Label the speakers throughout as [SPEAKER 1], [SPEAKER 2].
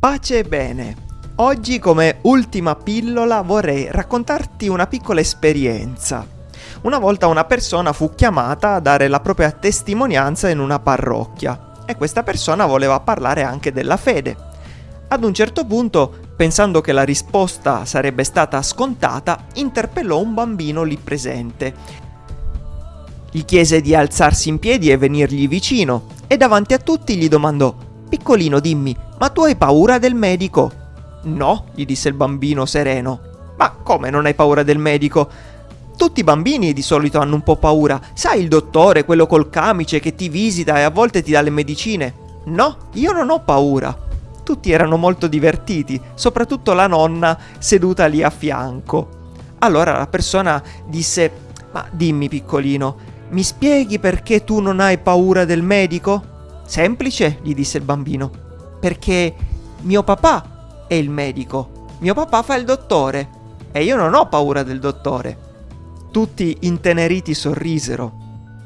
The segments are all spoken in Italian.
[SPEAKER 1] Pace e bene. Oggi come ultima pillola vorrei raccontarti una piccola esperienza. Una volta una persona fu chiamata a dare la propria testimonianza in una parrocchia e questa persona voleva parlare anche della fede. Ad un certo punto, pensando che la risposta sarebbe stata scontata, interpellò un bambino lì presente. Gli chiese di alzarsi in piedi e venirgli vicino e davanti a tutti gli domandò Piccolino, dimmi, ma tu hai paura del medico? No, gli disse il bambino sereno. Ma come non hai paura del medico? Tutti i bambini di solito hanno un po' paura. Sai il dottore, quello col camice che ti visita e a volte ti dà le medicine? No, io non ho paura. Tutti erano molto divertiti, soprattutto la nonna seduta lì a fianco. Allora la persona disse: Ma dimmi, piccolino, mi spieghi perché tu non hai paura del medico? Semplice, gli disse il bambino, perché mio papà è il medico, mio papà fa il dottore e io non ho paura del dottore. Tutti inteneriti sorrisero.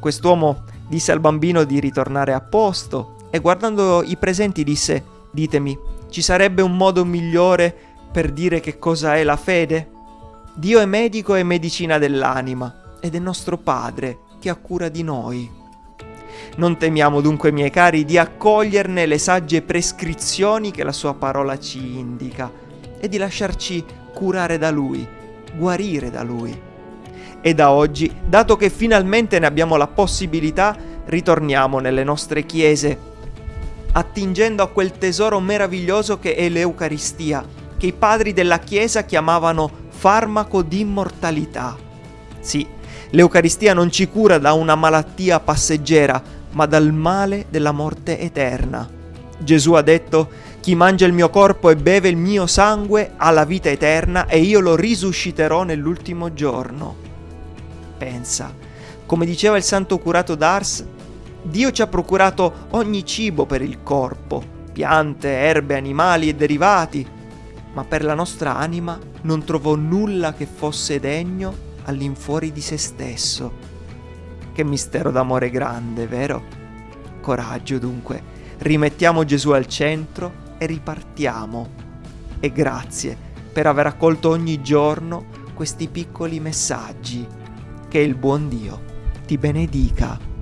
[SPEAKER 1] Quest'uomo disse al bambino di ritornare a posto e guardando i presenti disse, ditemi, ci sarebbe un modo migliore per dire che cosa è la fede? Dio è medico e medicina dell'anima ed è nostro Padre che ha cura di noi. Non temiamo dunque, miei cari, di accoglierne le sagge prescrizioni che la sua parola ci indica e di lasciarci curare da Lui, guarire da Lui. E da oggi, dato che finalmente ne abbiamo la possibilità, ritorniamo nelle nostre chiese, attingendo a quel tesoro meraviglioso che è l'Eucaristia, che i padri della Chiesa chiamavano farmaco d'immortalità. Sì, l'Eucaristia non ci cura da una malattia passeggera, ma dal male della morte eterna. Gesù ha detto, chi mangia il mio corpo e beve il mio sangue ha la vita eterna e io lo risusciterò nell'ultimo giorno. Pensa, come diceva il santo curato d'Ars, Dio ci ha procurato ogni cibo per il corpo, piante, erbe, animali e derivati, ma per la nostra anima non trovò nulla che fosse degno all'infuori di se stesso. Che mistero d'amore grande, vero? Coraggio dunque, rimettiamo Gesù al centro e ripartiamo. E grazie per aver accolto ogni giorno questi piccoli messaggi. Che il buon Dio ti benedica.